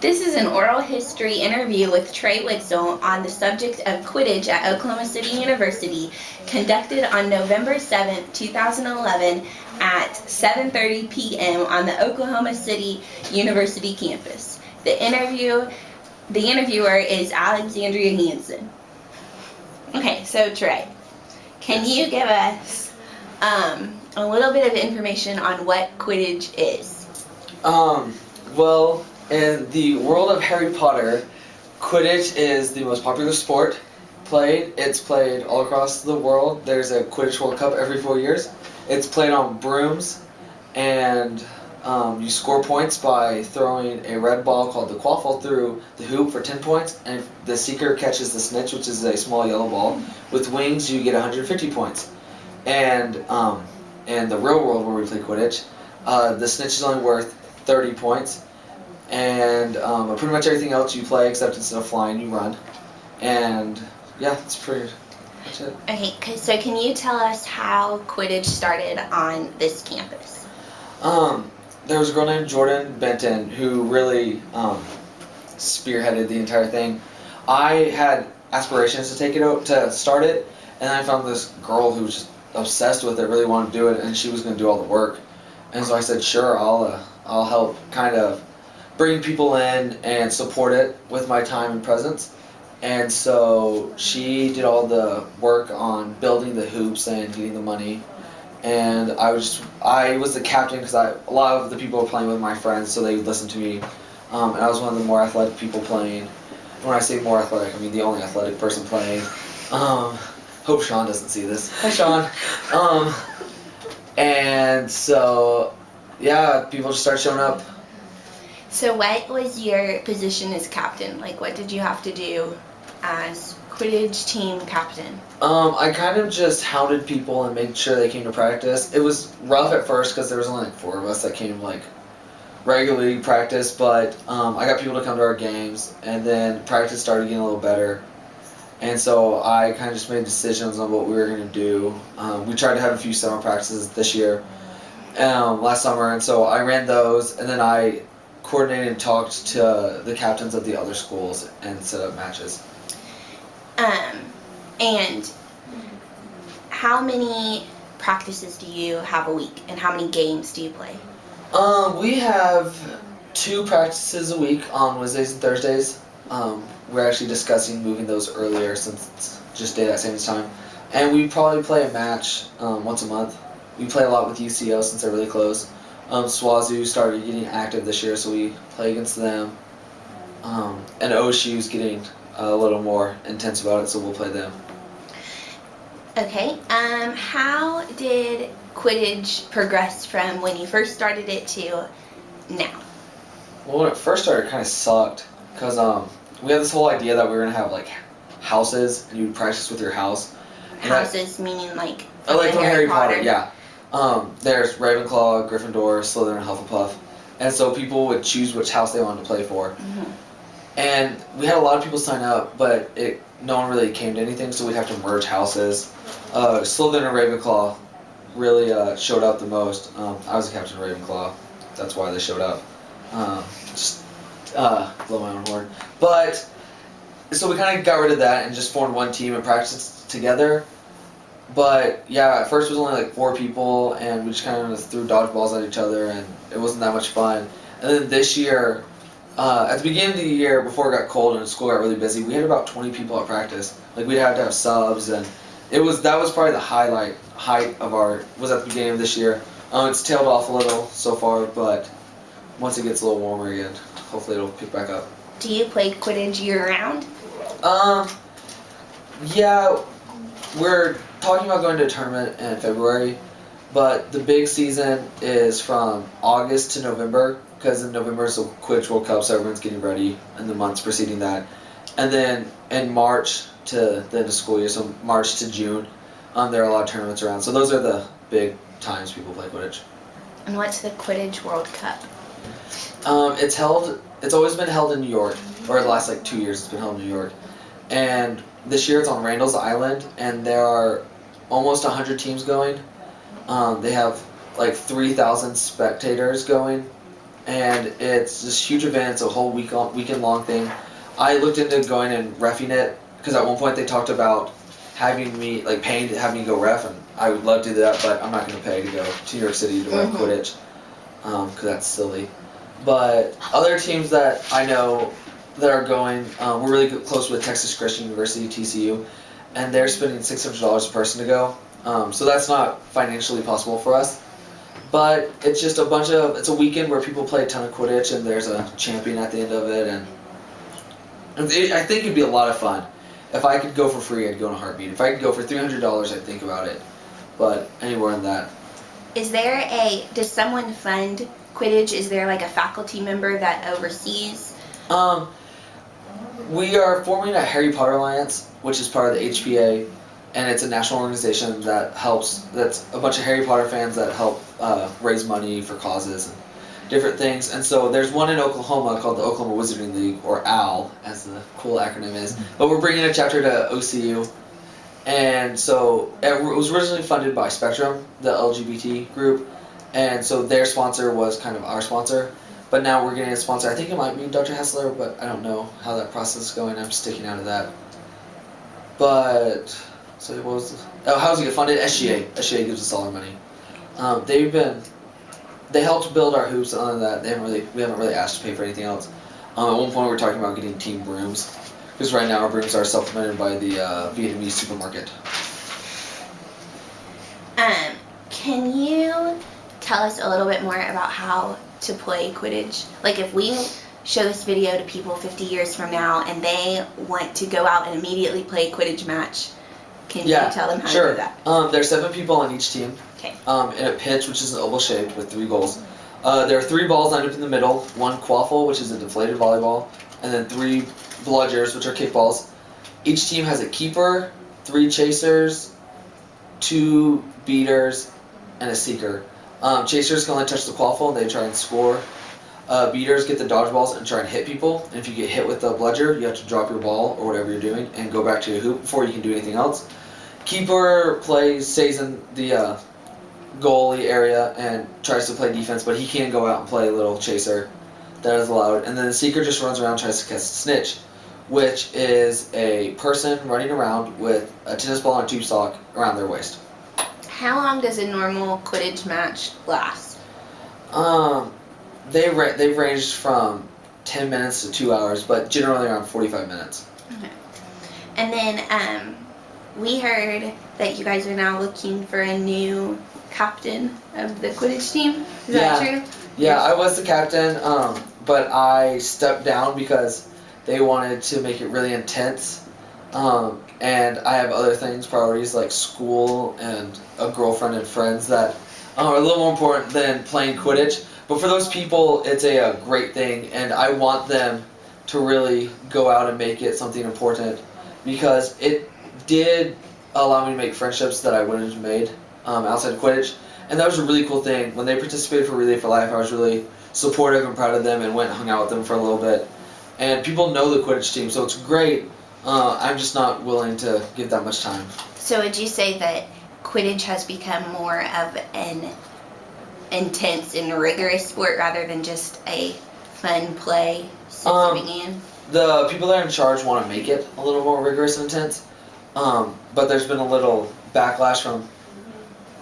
This is an oral history interview with Trey Witzel on the subject of Quidditch at Oklahoma City University, conducted on November 7, 2011 at 7.30 p.m. on the Oklahoma City University campus. The interview, the interviewer is Alexandria Hanson. Okay, so Trey, can you give us um, a little bit of information on what Quidditch is? Um, well, in the world of Harry Potter, Quidditch is the most popular sport played. It's played all across the world. There's a Quidditch World Cup every four years. It's played on brooms, and um, you score points by throwing a red ball called the quaffle through the hoop for 10 points, and if the seeker catches the snitch, which is a small yellow ball, with wings, you get 150 points. And um, in the real world where we play Quidditch, uh, the snitch is only worth 30 points, and um, pretty much everything else you play except instead of flying you run. And yeah that's pretty much it. Okay, so can you tell us how Quidditch started on this campus? um, there was a girl named jordan benton who really um, spearheaded the entire thing. I had aspirations to take it out to start it and i found this girl who was just obsessed with it really wanted to do it and she was going to do all the work. And so i said sure i'll uh, i'll help kind of bring people in and support it with my time and presence. And so she did all the work on building the hoops and getting the money. And I was I was the captain because I a lot of the people were playing with my friends, so they would listen to me. Um, and I was one of the more athletic people playing. When I say more athletic, I mean the only athletic person playing. Um, hope Sean doesn't see this. Hi, Sean. Um, and so, yeah, people just start showing up So what was your position as captain? Like what did you have to do as Quidditch team captain? Um, I kind of just hounded people and made sure they came to practice. It was rough at first because there was only like four of us that came like regularly practice, but um, I got people to come to our games, and then practice started getting a little better. And so I kind of just made decisions on what we were going to do. Um, we tried to have a few summer practices this year, um, last summer, and so I ran those, and then I coordinated and talked to the captains of the other schools and set up matches. Um, and how many practices do you have a week and how many games do you play? Um, we have two practices a week on Wednesdays and Thursdays. Um, we're actually discussing moving those earlier since it's just day that same time. And we probably play a match um, once a month. We play a lot with UCO since they're really close. Um, SWOSU started getting active this year, so we play against them. Um, and OSU's getting a little more intense about it, so we'll play them. Okay. Um, how did Quidditch progress from when you first started it to now? Well, when it first started, it kind of sucked because um, we had this whole idea that we were gonna have like houses and you would practice with your house. And that- Houses meaning like I like from Harry Potter, yeah. Um, there's Ravenclaw, Gryffindor, Slytherin, and Hufflepuff, and so people would choose which house they wanted to play for. Mhm. And we had a lot of people sign up, but it no one really came to anything, so we'd have to merge houses. Uh, Slytherin and Ravenclaw really uh, showed up the most. Um, I was the captain of Ravenclaw, that's why they showed up. Um, just uh, blow my own horn, but so we kind of got rid of that and just formed one team and practiced together. But yeah, at first it was only like four people, and we just kind of threw dodgeballs at each other, and it wasn't that much fun. And then this year, uh, at the beginning of the year, before it got cold and school got really busy, we had about 20 people at practice. Like we'd have to have subs, and it was that was probably the highlight height of our was at the beginning of this year. Um, it's tailed off a little so far, but once it gets a little warmer again, hopefully it'll pick back up. Do you play Quidditch year round? Um, yeah, we're talking about going to a tournament in February, but the big season is from August to November because in November is the Quidditch World Cup, so everyone's getting ready in the months preceding that, and then in March to the end of school year, so March to June, um, there are a lot of tournaments around. So those are the big times people play Quidditch. And what's the Quidditch World Cup? Um, it's held. It's always been held in New York, or the last like two years it's been held in New York, and this year it's on Randall's Island, and there are almost hundred teams going. Um, they have like three thousand spectators going, and it's this huge event. It's a whole week long, weekend long thing. I looked into going and refing it because at one point they talked about having me like paying to have me go ref, and I would love to do that, but I'm not going to pay to go to New York City to ref Mhm. Quidditch because that's silly. But other teams that I know that are going, um, we're really close with Texas Christian University (TCU), and they're spending six hundred dollars a person to go. Um, so that's not financially possible for us. But it's just a bunch of it's a weekend where people play a ton of Quidditch and there's a champion at the end of it and it, I think it'd be a lot of fun. If I could go for free, I'd go in a heartbeat. If I could go for three hundred dollars, I'd think about it. But anywhere in that, Is there a does someone fund Quidditch? Is there like a faculty member that oversees? um, we are forming a Harry Potter Alliance, which is part of the HPA, and it's a national organization that helps. That's a bunch of Harry Potter fans that help uh, raise money for causes and different things. And so there's one in Oklahoma called the Oklahoma Wizarding League, or OWL, as the cool acronym is. But we're bringing a chapter to OCU. And so it was originally funded by Spectrum, the LGBT group, and so their sponsor was kind of our sponsor. But now we're getting a sponsor. I think it might be Dr. Hessler, but I don't know how that process is going. I'm sticking out of that. But so what was the, oh how's it get funded? SGA. SGA gives us all our money. Um, they've been they helped build our hoops than that they haven't really we haven't really asked to pay for anything else. Um, at one point we were talking about getting team brooms because right now our brooms are supplemented by the uh, Vietnamese supermarket. Um, can you tell us a little bit more about how to play Quidditch? Like if we show this video to people 50 years from now and they want to go out and immediately play a Quidditch match, can Yeah, you tell them how sure. to do that? Um, there are seven people on each team. Okay. Um, in a pitch, which is an oval shaped with three goals. Uh, there are three balls lined up in the middle. One quaffle, which is a deflated volleyball, and then three bludgers, which are kickballs. Each team has a keeper, three chasers, two beaters, and a seeker. Um, chasers can only touch the quaffle and they try and score. Uh, beaters get the dodgeballs and try and hit people. And if you get hit with the bludger, you have to drop your ball or whatever you're doing and go back to your hoop before you can do anything else. Keeper plays, stays in the uh, goalie area and tries to play defense, but he can go out and play a little chaser. That is allowed. And then the seeker just runs around and tries to catch a snitch, which is a person running around with a tennis ball and a tube sock around their waist. How long does a normal Quidditch match last? Um, they ra- they've ranged from ten minutes to two hours, but generally around forty five minutes. Okay. And then um, we heard that you guys are now looking for a new captain of the Quidditch team. Is that Yeah. true? Yeah, I was the captain, um, but I stepped down because they wanted to make it really intense. Um, and I have other things, priorities like school and a girlfriend and friends that are a little more important than playing Quidditch. But for those people, it's a, a great thing, and I want them to really go out and make it something important because it did allow me to make friendships that I wouldn't have made um, outside of Quidditch. And that was a really cool thing. When they participated for Relay for Life, I was really supportive and proud of them and went and hung out with them for a little bit. And people know the Quidditch team, so it's great. Uh, I'm just not willing to give that much time. So would you say that Quidditch has become more of an intense and rigorous sport rather than just a fun play Um, in? The people that are in charge want to make it a little more rigorous and intense, um, but there's been a little backlash from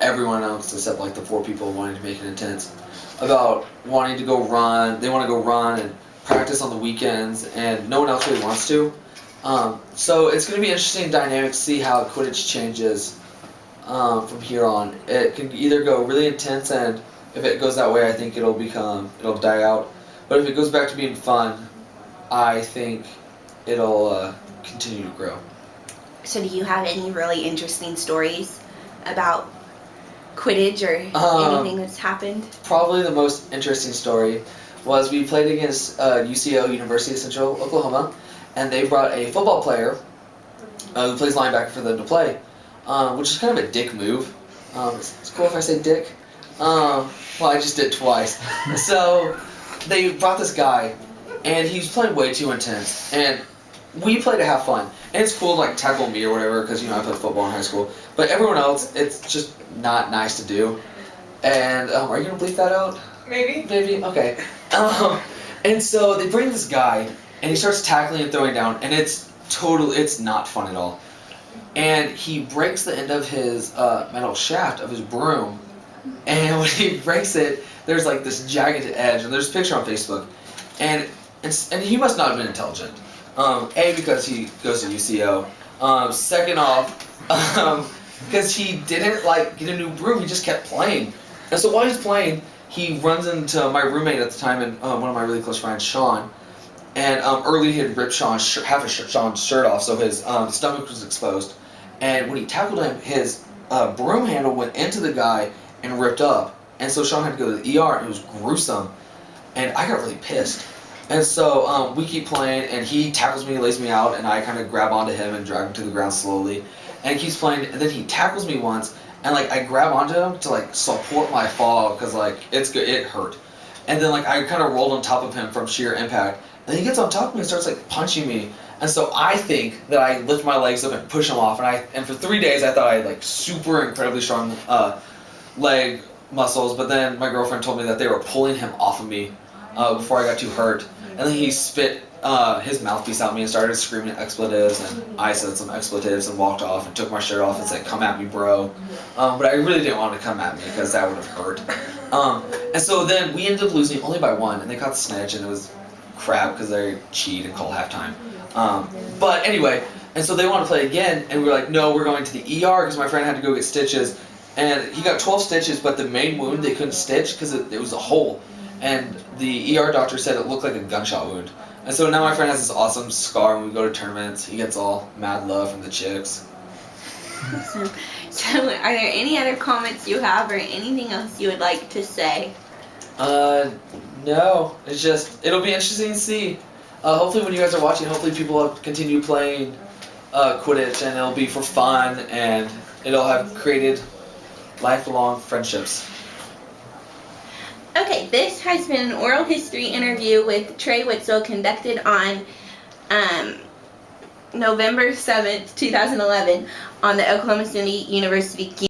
everyone else except like the four people wanting to make it intense about wanting to go run. They want to go run and practice on the weekends, and no one else really wants to. Um, so it's going to be interesting dynamic to see how Quidditch changes um, from here on. It can either go really intense, and if it goes that way, I think it'll become it'll die out. But if it goes back to being fun, I think it'll uh, continue to grow. So do you have any really interesting stories about Quidditch or Um, anything that's happened? Probably the most interesting story was we played against uh, UCO, University of Central Oklahoma, and they brought a football player uh, who plays linebacker for them to play, um, which is kind of a dick move. Um, it's, it's cool if I say dick. Um, well, I just did twice. so they brought this guy, and he was playing way too intense, and we play to have fun. And it's cool to like tackle me or whatever because you know I played football in high school. But everyone else, it's just not nice to do. And um, are you gonna bleep that out? Maybe. Maybe okay. Um, and so they bring this guy, and he starts tackling and throwing down, and it's total. It's not fun at all. And he breaks the end of his uh, metal shaft of his broom, and when he breaks it, there's like this jagged edge, and there's a picture on Facebook, and and he must not have been intelligent. Um, a because he goes to UCO. Um, second off, um, because he didn't like get a new broom, he just kept playing. And so while he's playing, he runs into my roommate at the time and um, one of my really close friends, Sean. And um, early he had ripped Sean's shirt, half of Sean's shirt off, so his um, stomach was exposed. And when he tackled him, his uh, broom handle went into the guy and ripped up. And so Sean had to go to the ER, and it was gruesome. And I got really pissed. And so um, we keep playing, and he tackles me, lays me out, and I kind of grab onto him and drag him to the ground slowly. And he keeps playing, and then he tackles me once, and like I grab onto him to like support my fall because like it's good, it hurt. And then like I kind of rolled on top of him from sheer impact. And he gets on top of me and starts like punching me. And so I think that I lift my legs up and push him off. And I and for three days I thought I had like super incredibly strong uh, leg muscles. But then my girlfriend told me that they were pulling him off of me uh, before I got too hurt. And then he spit uh, his mouthpiece at me and started screaming expletives, and I said some expletives and walked off and took my shirt off and said, "Come at me, bro." Um, but I really didn't want him to come at me because that would have hurt. Um, and so then we ended up losing only by one, and they caught the snitch, and it was crap because they cheat and call halftime. Um, but anyway, and so they want to play again, and we were like, "No, we're going to the ER because my friend had to go get stitches." And he got 12 stitches, but the main wound they couldn't stitch because it, it was a hole. And the ER doctor said it looked like a gunshot wound. And so now my friend has this awesome scar when we go to tournaments. He gets all mad love from the chicks. Awesome. So, are there any other comments you have or anything else you would like to say? Uh, no. It's just, it'll be interesting to see. Uh, hopefully when you guys are watching, hopefully people will continue playing uh, Quidditch and it'll be for fun and it'll have created lifelong friendships. Okay, this has been an oral history interview with Trey Witzel conducted on um, November 7th, 2011 on the Oklahoma City University